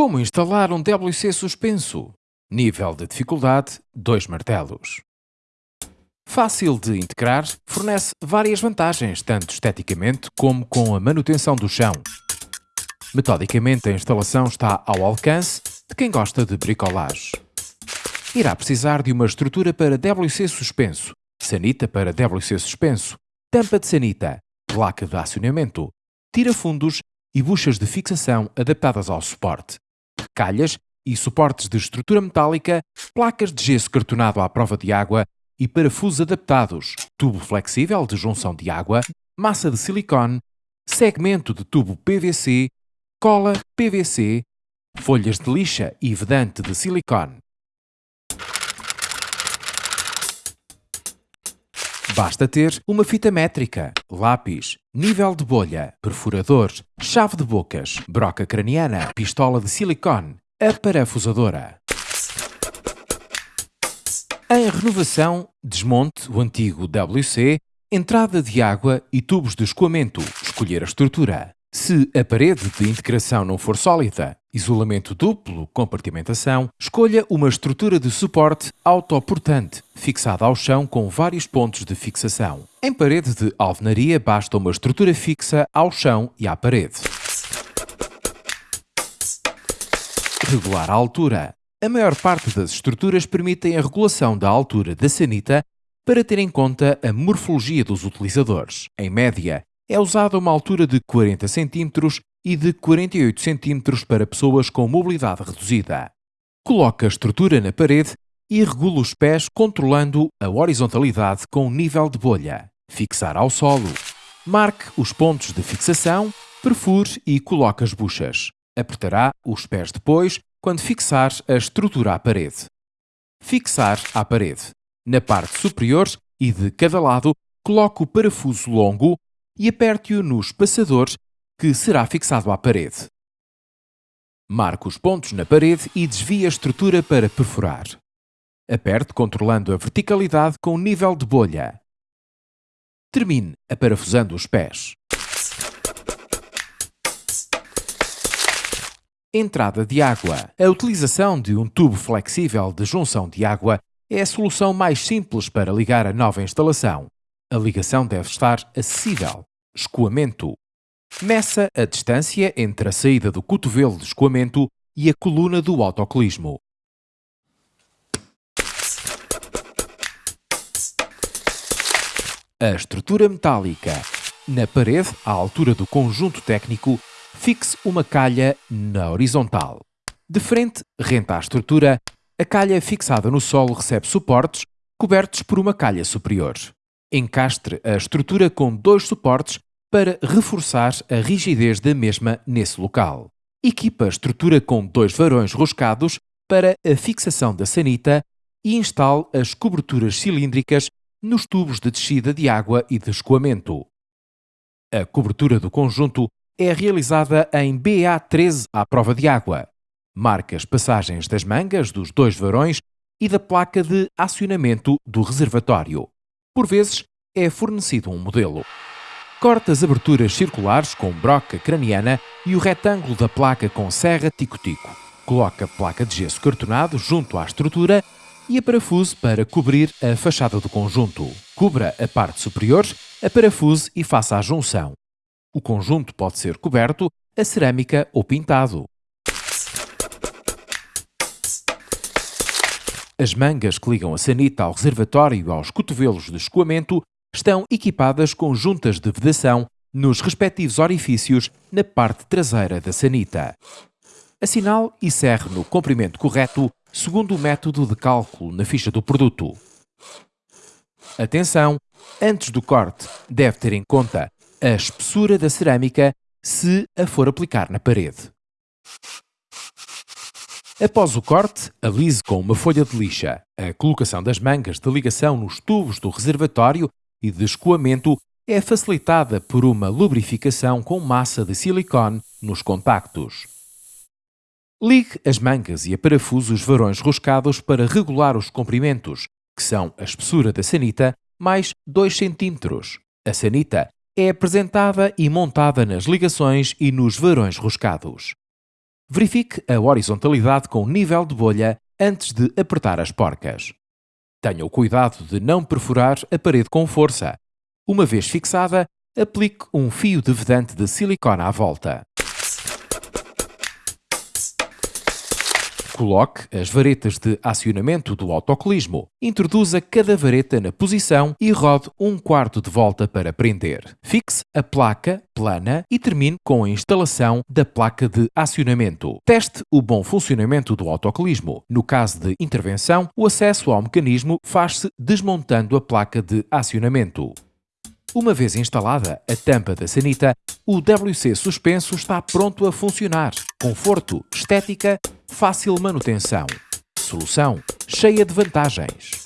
Como instalar um WC suspenso? Nível de dificuldade 2 martelos. Fácil de integrar, fornece várias vantagens, tanto esteticamente como com a manutenção do chão. Metodicamente, a instalação está ao alcance de quem gosta de bricolage. Irá precisar de uma estrutura para WC suspenso, sanita para WC suspenso, tampa de sanita, placa de acionamento, tira-fundos e buchas de fixação adaptadas ao suporte, calhas e suportes de estrutura metálica, placas de gesso cartonado à prova de água e parafusos adaptados, tubo flexível de junção de água, massa de silicone, segmento de tubo PVC, cola PVC, folhas de lixa e vedante de silicone. Basta ter uma fita métrica, lápis, nível de bolha, perfurador, chave de bocas, broca craniana, pistola de silicone, a parafusadora. Em renovação, desmonte o antigo WC, entrada de água e tubos de escoamento, escolher a estrutura. Se a parede de integração não for sólida, isolamento duplo, compartimentação, escolha uma estrutura de suporte autoportante, fixada ao chão com vários pontos de fixação. Em parede de alvenaria basta uma estrutura fixa ao chão e à parede. Regular a altura. A maior parte das estruturas permitem a regulação da altura da sanita para ter em conta a morfologia dos utilizadores. Em média, é usada uma altura de 40 cm e de 48 cm para pessoas com mobilidade reduzida. Coloque a estrutura na parede e regula os pés controlando a horizontalidade com o nível de bolha. Fixar ao solo. Marque os pontos de fixação, perfure e coloque as buchas. Apertará os pés depois quando fixar a estrutura à parede. Fixar à parede. Na parte superior e de cada lado, coloque o parafuso longo e aperte-o nos passadores que será fixado à parede. Marque os pontos na parede e desvie a estrutura para perfurar. Aperte controlando a verticalidade com o nível de bolha. Termine aparafusando os pés. Entrada de água. A utilização de um tubo flexível de junção de água é a solução mais simples para ligar a nova instalação. A ligação deve estar acessível. Escoamento. Meça a distância entre a saída do cotovelo de escoamento e a coluna do autocolismo. A estrutura metálica. Na parede, à altura do conjunto técnico, fixe uma calha na horizontal. De frente, renta à estrutura, a calha fixada no solo recebe suportes cobertos por uma calha superior. Encastre a estrutura com dois suportes para reforçar a rigidez da mesma nesse local. Equipa a estrutura com dois varões roscados para a fixação da sanita e instale as coberturas cilíndricas nos tubos de descida de água e de escoamento. A cobertura do conjunto é realizada em BA13 à prova de água. Marca as passagens das mangas dos dois varões e da placa de acionamento do reservatório. Por vezes, é fornecido um modelo. Corta as aberturas circulares com broca craniana e o retângulo da placa com serra tico-tico. Coloca a placa de gesso cartonado junto à estrutura e a parafuse para cobrir a fachada do conjunto. Cubra a parte superior, a parafuse e faça a junção. O conjunto pode ser coberto a cerâmica ou pintado. As mangas que ligam a sanita ao reservatório e aos cotovelos de escoamento estão equipadas com juntas de vedação nos respectivos orifícios na parte traseira da sanita. Assinale e serre no comprimento correto segundo o método de cálculo na ficha do produto. Atenção! Antes do corte, deve ter em conta a espessura da cerâmica se a for aplicar na parede. Após o corte, alise com uma folha de lixa. A colocação das mangas de ligação nos tubos do reservatório e de escoamento é facilitada por uma lubrificação com massa de silicone nos contactos. Ligue as mangas e a parafuso os varões roscados para regular os comprimentos, que são a espessura da sanita mais 2 cm. A sanita é apresentada e montada nas ligações e nos varões roscados. Verifique a horizontalidade com nível de bolha antes de apertar as porcas. Tenha o cuidado de não perfurar a parede com força. Uma vez fixada, aplique um fio de vedante de silicone à volta. Coloque as varetas de acionamento do autocolismo. Introduza cada vareta na posição e rode um quarto de volta para prender. Fixe a placa plana e termine com a instalação da placa de acionamento. Teste o bom funcionamento do autocolismo. No caso de intervenção, o acesso ao mecanismo faz-se desmontando a placa de acionamento. Uma vez instalada a tampa da sanita, o WC suspenso está pronto a funcionar. Conforto, estética, fácil manutenção. Solução cheia de vantagens.